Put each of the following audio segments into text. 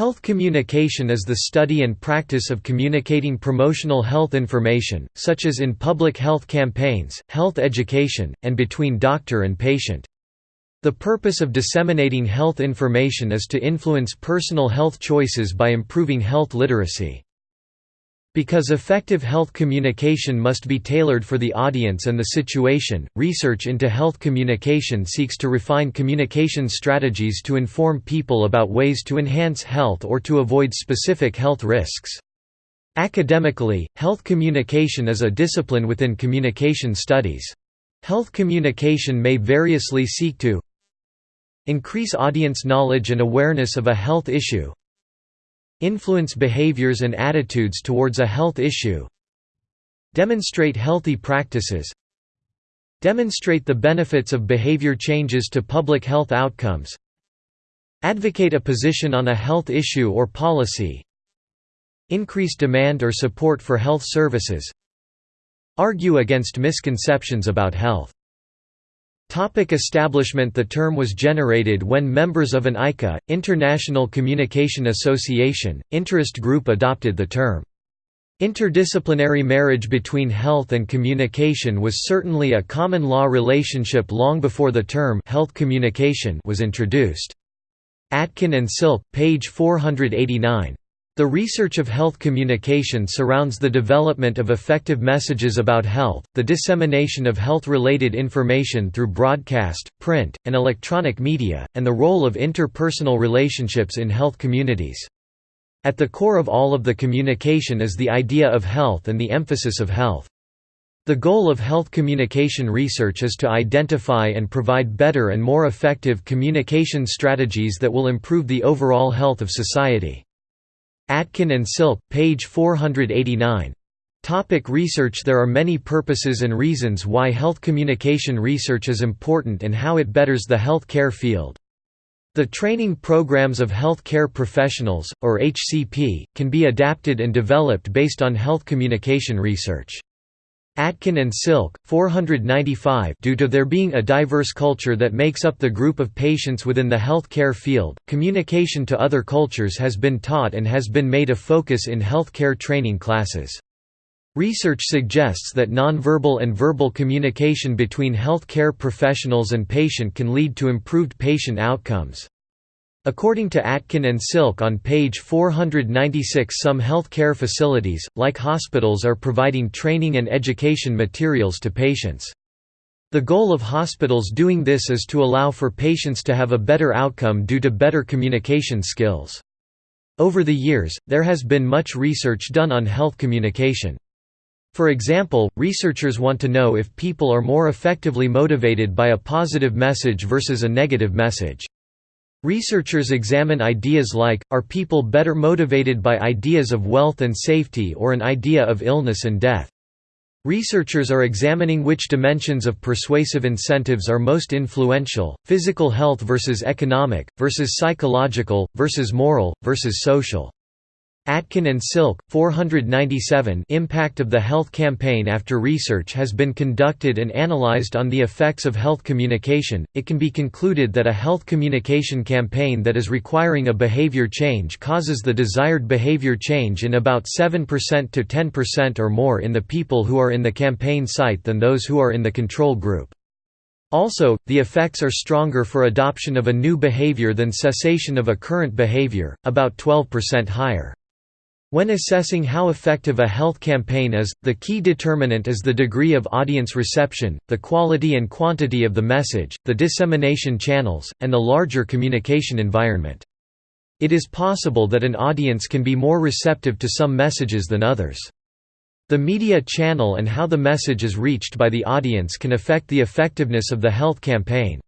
Health communication is the study and practice of communicating promotional health information, such as in public health campaigns, health education, and between doctor and patient. The purpose of disseminating health information is to influence personal health choices by improving health literacy. Because effective health communication must be tailored for the audience and the situation, research into health communication seeks to refine communication strategies to inform people about ways to enhance health or to avoid specific health risks. Academically, health communication is a discipline within communication studies. Health communication may variously seek to increase audience knowledge and awareness of a health issue, Influence behaviors and attitudes towards a health issue. Demonstrate healthy practices. Demonstrate the benefits of behavior changes to public health outcomes. Advocate a position on a health issue or policy. Increase demand or support for health services. Argue against misconceptions about health Topic establishment The term was generated when members of an ICA, International Communication Association, interest group adopted the term. Interdisciplinary marriage between health and communication was certainly a common law relationship long before the term health communication was introduced. Atkin and Silk, page 489. The research of health communication surrounds the development of effective messages about health, the dissemination of health-related information through broadcast, print, and electronic media, and the role of interpersonal relationships in health communities. At the core of all of the communication is the idea of health and the emphasis of health. The goal of health communication research is to identify and provide better and more effective communication strategies that will improve the overall health of society. Atkin and Silk, page 489. Topic research There are many purposes and reasons why health communication research is important and how it betters the health care field. The training programs of health care professionals, or HCP, can be adapted and developed based on health communication research. Atkin and Silk, 495 Due to there being a diverse culture that makes up the group of patients within the health care field, communication to other cultures has been taught and has been made a focus in health care training classes. Research suggests that nonverbal and verbal communication between health care professionals and patient can lead to improved patient outcomes. According to Atkin and Silk on page 496 some healthcare facilities, like hospitals are providing training and education materials to patients. The goal of hospitals doing this is to allow for patients to have a better outcome due to better communication skills. Over the years, there has been much research done on health communication. For example, researchers want to know if people are more effectively motivated by a positive message versus a negative message. Researchers examine ideas like, are people better motivated by ideas of wealth and safety or an idea of illness and death? Researchers are examining which dimensions of persuasive incentives are most influential, physical health versus economic, versus psychological, versus moral, versus social. Atkin and Silk, 497 Impact of the health campaign After research has been conducted and analyzed on the effects of health communication, it can be concluded that a health communication campaign that is requiring a behavior change causes the desired behavior change in about 7% to 10% or more in the people who are in the campaign site than those who are in the control group. Also, the effects are stronger for adoption of a new behavior than cessation of a current behavior, about 12% higher. When assessing how effective a health campaign is, the key determinant is the degree of audience reception, the quality and quantity of the message, the dissemination channels, and the larger communication environment. It is possible that an audience can be more receptive to some messages than others. The media channel and how the message is reached by the audience can affect the effectiveness of the health campaign.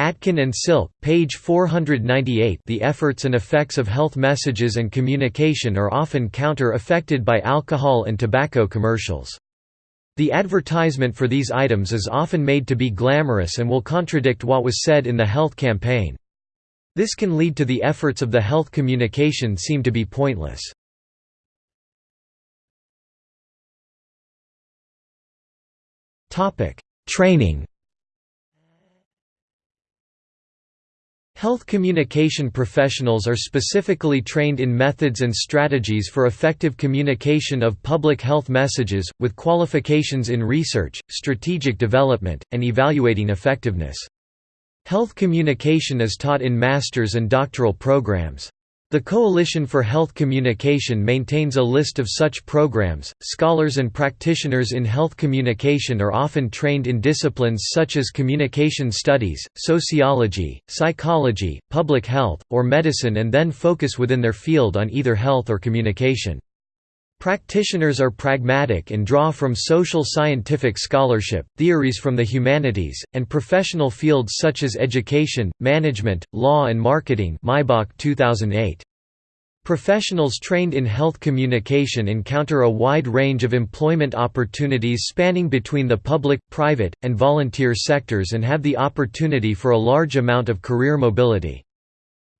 Atkin and Silk, page 498 The efforts and effects of health messages and communication are often counter-affected by alcohol and tobacco commercials. The advertisement for these items is often made to be glamorous and will contradict what was said in the health campaign. This can lead to the efforts of the health communication seem to be pointless. Training Health communication professionals are specifically trained in methods and strategies for effective communication of public health messages, with qualifications in research, strategic development, and evaluating effectiveness. Health communication is taught in master's and doctoral programs. The Coalition for Health Communication maintains a list of such programs. Scholars and practitioners in health communication are often trained in disciplines such as communication studies, sociology, psychology, public health, or medicine and then focus within their field on either health or communication. Practitioners are pragmatic and draw from social scientific scholarship, theories from the humanities, and professional fields such as education, management, law and marketing Maibach 2008. Professionals trained in health communication encounter a wide range of employment opportunities spanning between the public, private, and volunteer sectors and have the opportunity for a large amount of career mobility.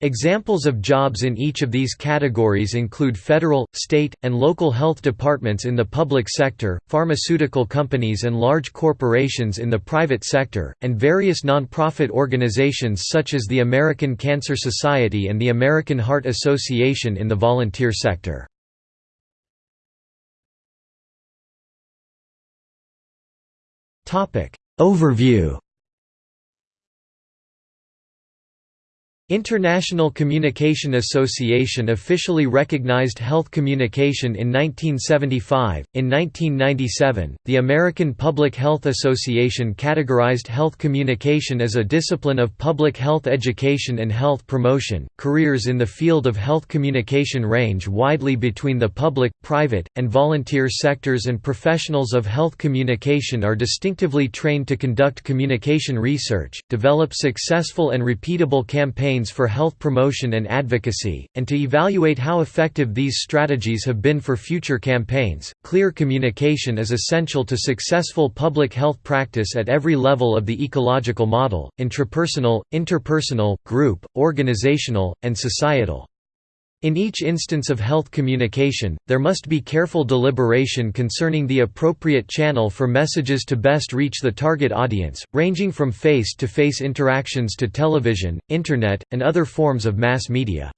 Examples of jobs in each of these categories include federal, state, and local health departments in the public sector, pharmaceutical companies and large corporations in the private sector, and various nonprofit organizations such as the American Cancer Society and the American Heart Association in the volunteer sector. Overview International Communication Association officially recognized health communication in 1975. In 1997, the American Public Health Association categorized health communication as a discipline of public health education and health promotion. Careers in the field of health communication range widely between the public, private, and volunteer sectors, and professionals of health communication are distinctively trained to conduct communication research, develop successful and repeatable campaigns for health promotion and advocacy, and to evaluate how effective these strategies have been for future campaigns. Clear communication is essential to successful public health practice at every level of the ecological model intrapersonal, interpersonal, group, organizational, and societal. In each instance of health communication, there must be careful deliberation concerning the appropriate channel for messages to best reach the target audience, ranging from face-to-face -face interactions to television, internet, and other forms of mass media.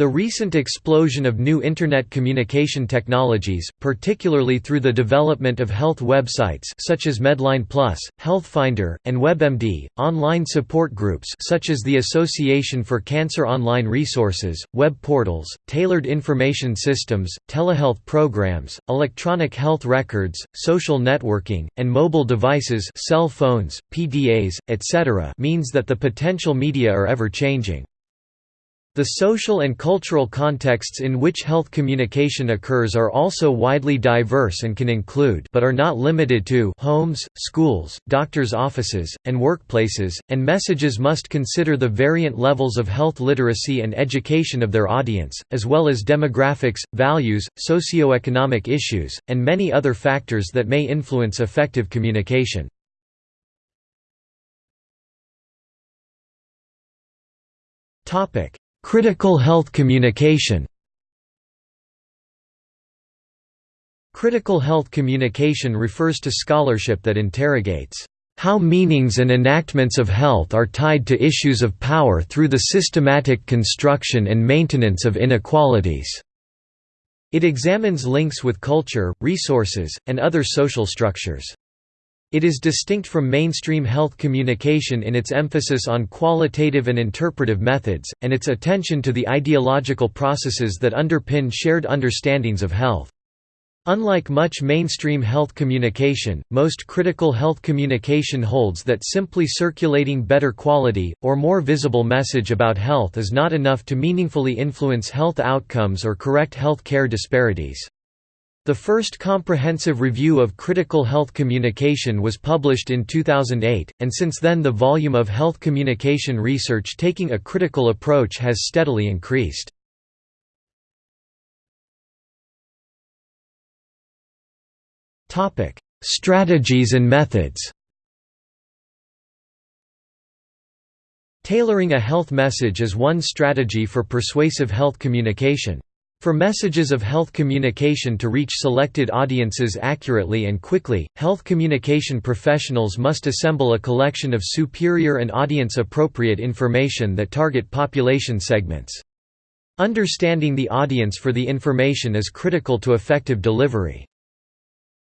The recent explosion of new Internet communication technologies, particularly through the development of health websites such as Medline Plus, HealthFinder, and WebMD, online support groups such as the Association for Cancer Online Resources, web portals, tailored information systems, telehealth programs, electronic health records, social networking, and mobile devices cell phones, PDAs, etc. means that the potential media are ever-changing. The social and cultural contexts in which health communication occurs are also widely diverse and can include but are not limited to homes, schools, doctors' offices, and workplaces, and messages must consider the variant levels of health literacy and education of their audience, as well as demographics, values, socioeconomic issues, and many other factors that may influence effective communication. Topic Critical health communication Critical health communication refers to scholarship that interrogates how meanings and enactments of health are tied to issues of power through the systematic construction and maintenance of inequalities. It examines links with culture, resources, and other social structures. It is distinct from mainstream health communication in its emphasis on qualitative and interpretive methods, and its attention to the ideological processes that underpin shared understandings of health. Unlike much mainstream health communication, most critical health communication holds that simply circulating better quality, or more visible message about health is not enough to meaningfully influence health outcomes or correct health care disparities. The first comprehensive review of critical health communication was published in 2008, and since then the volume of health communication research taking a critical approach has steadily increased. Strategies and methods Tailoring a health message is one strategy for persuasive health communication. For messages of health communication to reach selected audiences accurately and quickly, health communication professionals must assemble a collection of superior and audience-appropriate information that target population segments. Understanding the audience for the information is critical to effective delivery.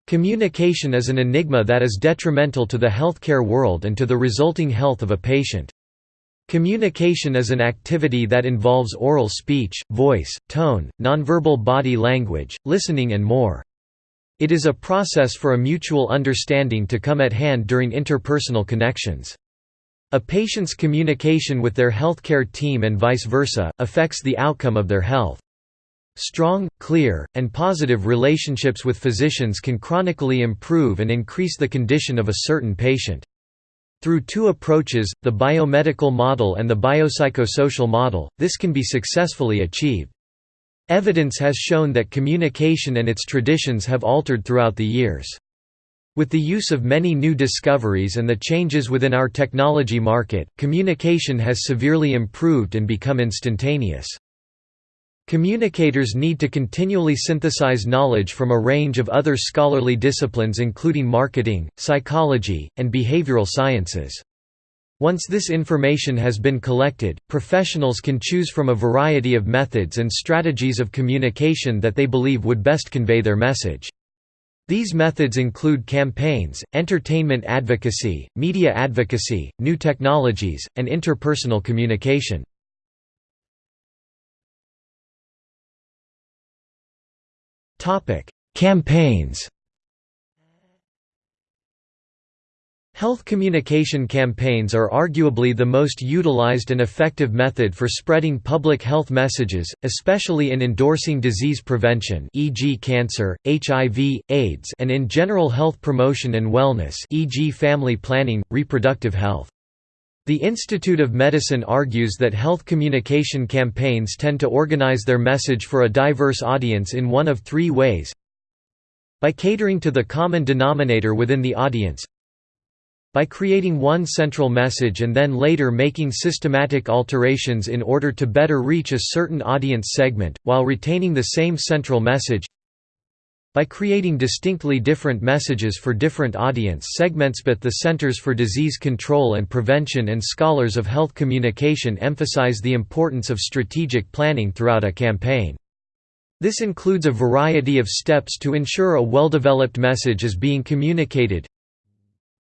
Communication is an enigma that is detrimental to the healthcare world and to the resulting health of a patient. Communication is an activity that involves oral speech, voice, tone, nonverbal body language, listening and more. It is a process for a mutual understanding to come at hand during interpersonal connections. A patient's communication with their healthcare team and vice versa, affects the outcome of their health. Strong, clear, and positive relationships with physicians can chronically improve and increase the condition of a certain patient. Through two approaches, the biomedical model and the biopsychosocial model, this can be successfully achieved. Evidence has shown that communication and its traditions have altered throughout the years. With the use of many new discoveries and the changes within our technology market, communication has severely improved and become instantaneous. Communicators need to continually synthesize knowledge from a range of other scholarly disciplines including marketing, psychology, and behavioral sciences. Once this information has been collected, professionals can choose from a variety of methods and strategies of communication that they believe would best convey their message. These methods include campaigns, entertainment advocacy, media advocacy, new technologies, and interpersonal communication. Topic: Campaigns. Health communication campaigns are arguably the most utilized and effective method for spreading public health messages, especially in endorsing disease prevention e.g. cancer, HIV, AIDS and in general health promotion and wellness e.g. family planning, reproductive health. The Institute of Medicine argues that health communication campaigns tend to organize their message for a diverse audience in one of three ways. By catering to the common denominator within the audience. By creating one central message and then later making systematic alterations in order to better reach a certain audience segment, while retaining the same central message by creating distinctly different messages for different audience segments but the Centers for Disease Control and Prevention and scholars of health communication emphasize the importance of strategic planning throughout a campaign. This includes a variety of steps to ensure a well-developed message is being communicated.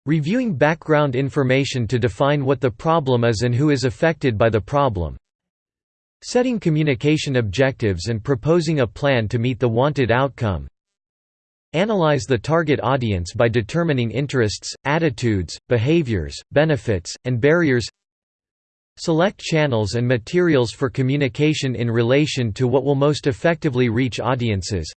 Reviewing background information to define what the problem is and who is affected by the problem. Setting communication objectives and proposing a plan to meet the wanted outcome. Analyze the target audience by determining interests, attitudes, behaviors, benefits, and barriers. Select channels and materials for communication in relation to what will most effectively reach audiences.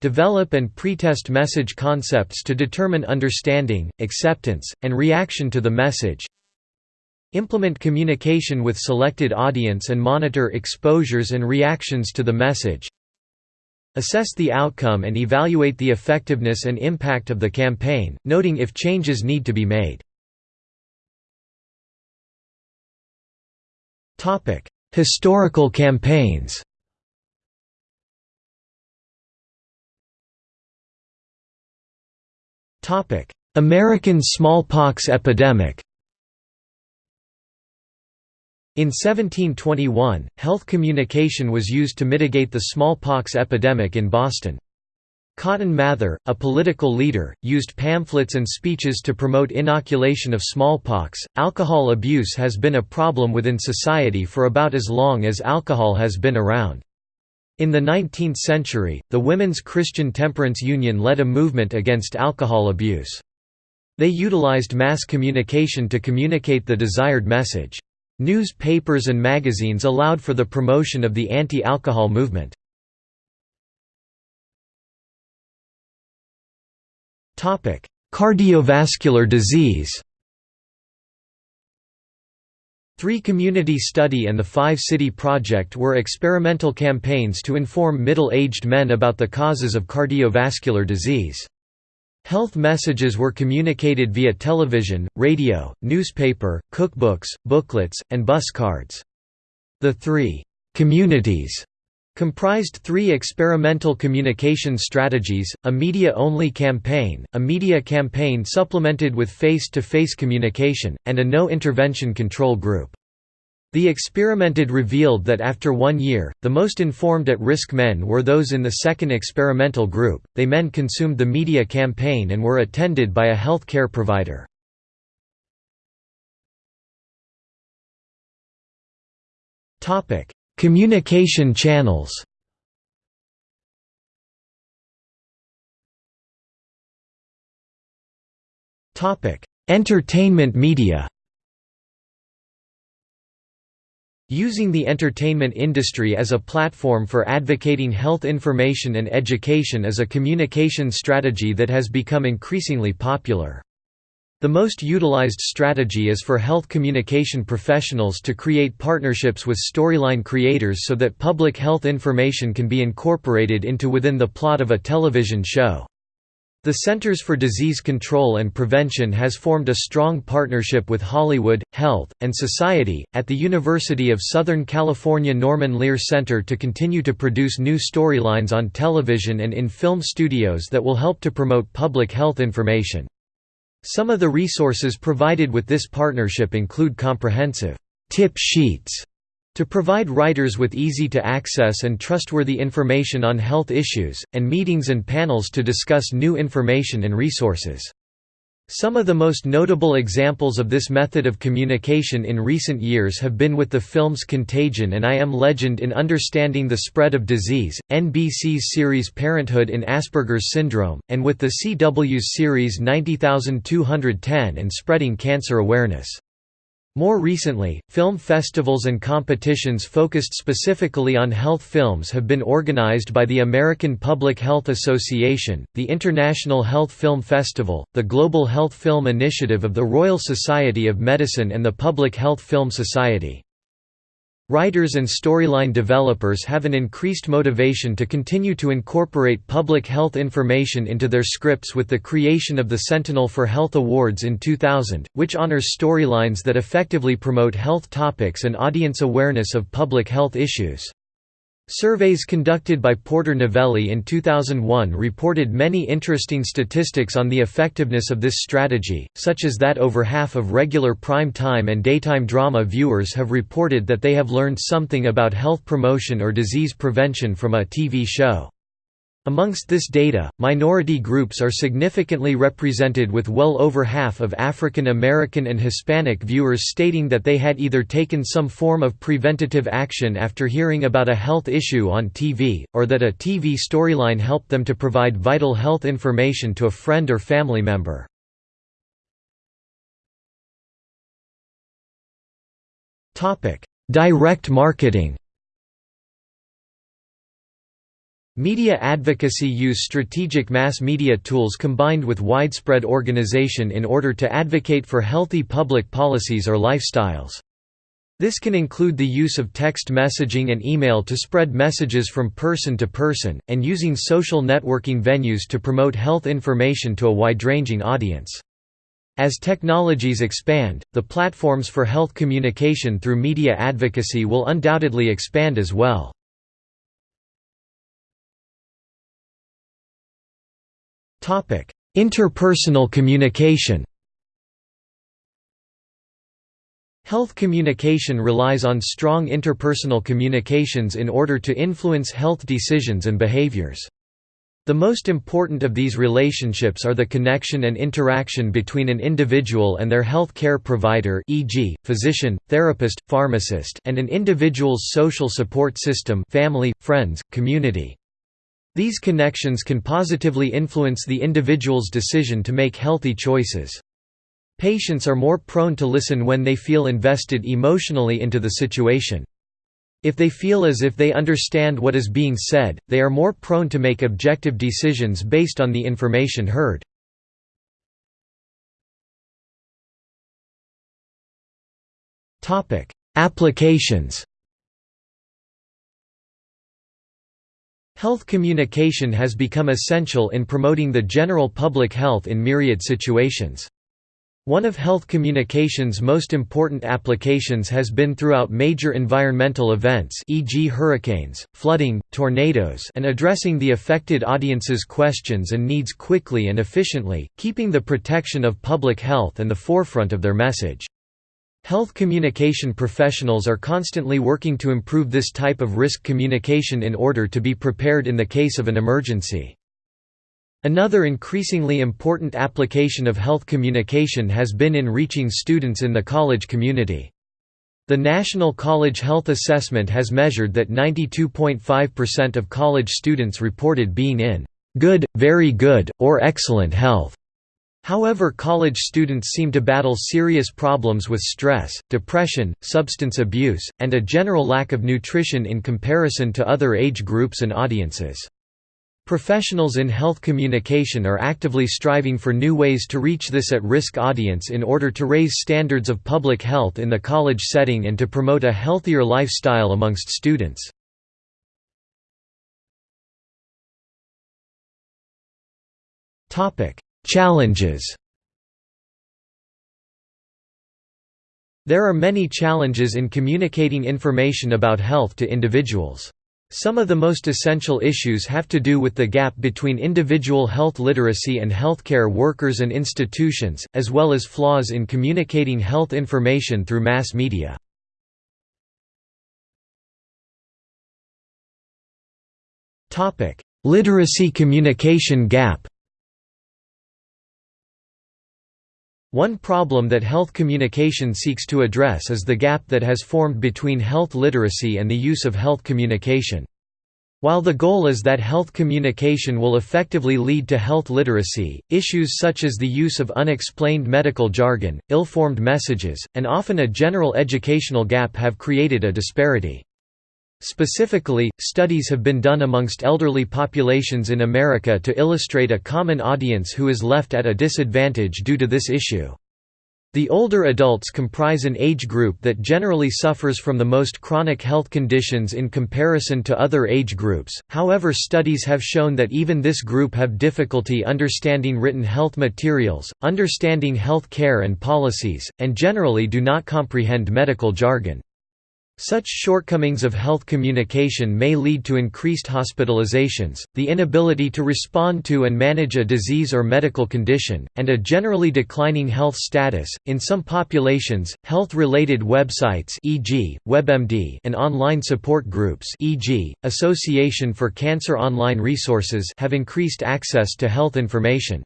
Develop and pretest message concepts to determine understanding, acceptance, and reaction to the message. Implement communication with selected audience and monitor exposures and reactions to the message Assess the outcome and evaluate the effectiveness and impact of the campaign, noting if changes need to be made. Historical campaigns American smallpox epidemic in 1721, health communication was used to mitigate the smallpox epidemic in Boston. Cotton Mather, a political leader, used pamphlets and speeches to promote inoculation of smallpox. Alcohol abuse has been a problem within society for about as long as alcohol has been around. In the 19th century, the Women's Christian Temperance Union led a movement against alcohol abuse. They utilized mass communication to communicate the desired message. Newspapers and magazines allowed for the promotion of the anti-alcohol movement. Cardiovascular disease Three Community Study and the Five City Project were experimental campaigns to inform middle-aged men about the causes of cardiovascular disease. Health messages were communicated via television, radio, newspaper, cookbooks, booklets, and bus cards. The three «communities» comprised three experimental communication strategies, a media-only campaign, a media campaign supplemented with face-to-face -face communication, and a no-intervention control group. The experimented revealed that after one year, the most informed at-risk men were those in the second experimental group, they men consumed the media campaign and were attended by a health care provider. Communication channels. Entertainment media Using the entertainment industry as a platform for advocating health information and education is a communication strategy that has become increasingly popular. The most utilized strategy is for health communication professionals to create partnerships with storyline creators so that public health information can be incorporated into within the plot of a television show. The Centers for Disease Control and Prevention has formed a strong partnership with Hollywood, Health, and Society, at the University of Southern California Norman Lear Center to continue to produce new storylines on television and in film studios that will help to promote public health information. Some of the resources provided with this partnership include comprehensive tip sheets to provide writers with easy-to-access and trustworthy information on health issues, and meetings and panels to discuss new information and resources. Some of the most notable examples of this method of communication in recent years have been with the films Contagion and I Am Legend in Understanding the Spread of Disease, NBC's series Parenthood in Asperger's Syndrome, and with the CW's series 90210 and Spreading Cancer Awareness. More recently, film festivals and competitions focused specifically on health films have been organized by the American Public Health Association, the International Health Film Festival, the Global Health Film Initiative of the Royal Society of Medicine and the Public Health Film Society. Writers and storyline developers have an increased motivation to continue to incorporate public health information into their scripts with the creation of the Sentinel for Health Awards in 2000, which honors storylines that effectively promote health topics and audience awareness of public health issues. Surveys conducted by Porter Novelli in 2001 reported many interesting statistics on the effectiveness of this strategy, such as that over half of regular prime time and daytime drama viewers have reported that they have learned something about health promotion or disease prevention from a TV show. Amongst this data, minority groups are significantly represented with well over half of African American and Hispanic viewers stating that they had either taken some form of preventative action after hearing about a health issue on TV, or that a TV storyline helped them to provide vital health information to a friend or family member. Direct marketing Media advocacy use strategic mass media tools combined with widespread organization in order to advocate for healthy public policies or lifestyles. This can include the use of text messaging and email to spread messages from person to person, and using social networking venues to promote health information to a wide-ranging audience. As technologies expand, the platforms for health communication through media advocacy will undoubtedly expand as well. Interpersonal communication Health communication relies on strong interpersonal communications in order to influence health decisions and behaviors. The most important of these relationships are the connection and interaction between an individual and their health care provider e.g., physician, therapist, pharmacist and an individual's social support system family, friends, community. These connections can positively influence the individual's decision to make healthy choices. Patients are more prone to listen when they feel invested emotionally into the situation. If they feel as if they understand what is being said, they are more prone to make objective decisions based on the information heard. Applications Health communication has become essential in promoting the general public health in myriad situations. One of health communication's most important applications has been throughout major environmental events e.g. hurricanes, flooding, tornadoes and addressing the affected audience's questions and needs quickly and efficiently, keeping the protection of public health in the forefront of their message. Health communication professionals are constantly working to improve this type of risk communication in order to be prepared in the case of an emergency. Another increasingly important application of health communication has been in reaching students in the college community. The National College Health Assessment has measured that 92.5% of college students reported being in good, very good, or excellent health. However college students seem to battle serious problems with stress, depression, substance abuse, and a general lack of nutrition in comparison to other age groups and audiences. Professionals in health communication are actively striving for new ways to reach this at-risk audience in order to raise standards of public health in the college setting and to promote a healthier lifestyle amongst students. Challenges There are many challenges in communicating information about health to individuals. Some of the most essential issues have to do with the gap between individual health literacy and healthcare workers and institutions, as well as flaws in communicating health information through mass media. Literacy communication gap One problem that health communication seeks to address is the gap that has formed between health literacy and the use of health communication. While the goal is that health communication will effectively lead to health literacy, issues such as the use of unexplained medical jargon, ill-formed messages, and often a general educational gap have created a disparity. Specifically, studies have been done amongst elderly populations in America to illustrate a common audience who is left at a disadvantage due to this issue. The older adults comprise an age group that generally suffers from the most chronic health conditions in comparison to other age groups, however studies have shown that even this group have difficulty understanding written health materials, understanding health care and policies, and generally do not comprehend medical jargon. Such shortcomings of health communication may lead to increased hospitalizations, the inability to respond to and manage a disease or medical condition, and a generally declining health status. In some populations, health-related websites e.g., WebMD and online support groups e.g., Association for Cancer Online Resources have increased access to health information.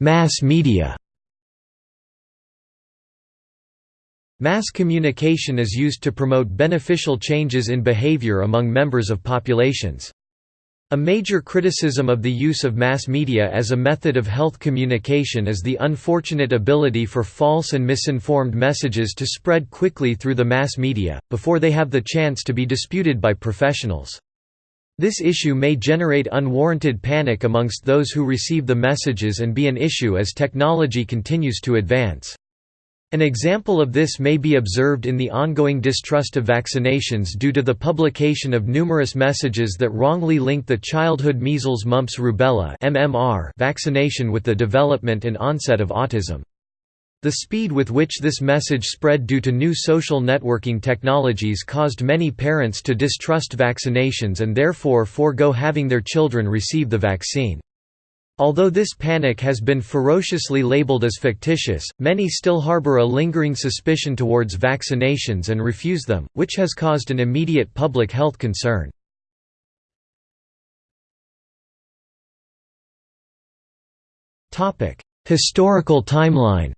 Mass media Mass communication is used to promote beneficial changes in behavior among members of populations. A major criticism of the use of mass media as a method of health communication is the unfortunate ability for false and misinformed messages to spread quickly through the mass media, before they have the chance to be disputed by professionals. This issue may generate unwarranted panic amongst those who receive the messages and be an issue as technology continues to advance. An example of this may be observed in the ongoing distrust of vaccinations due to the publication of numerous messages that wrongly link the childhood measles mumps rubella MMR vaccination with the development and onset of autism. The speed with which this message spread due to new social networking technologies caused many parents to distrust vaccinations and therefore forego having their children receive the vaccine. Although this panic has been ferociously labeled as fictitious, many still harbor a lingering suspicion towards vaccinations and refuse them, which has caused an immediate public health concern. Historical timeline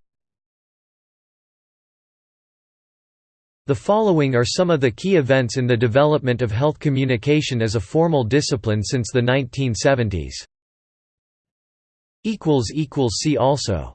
The following are some of the key events in the development of health communication as a formal discipline since the 1970s. See also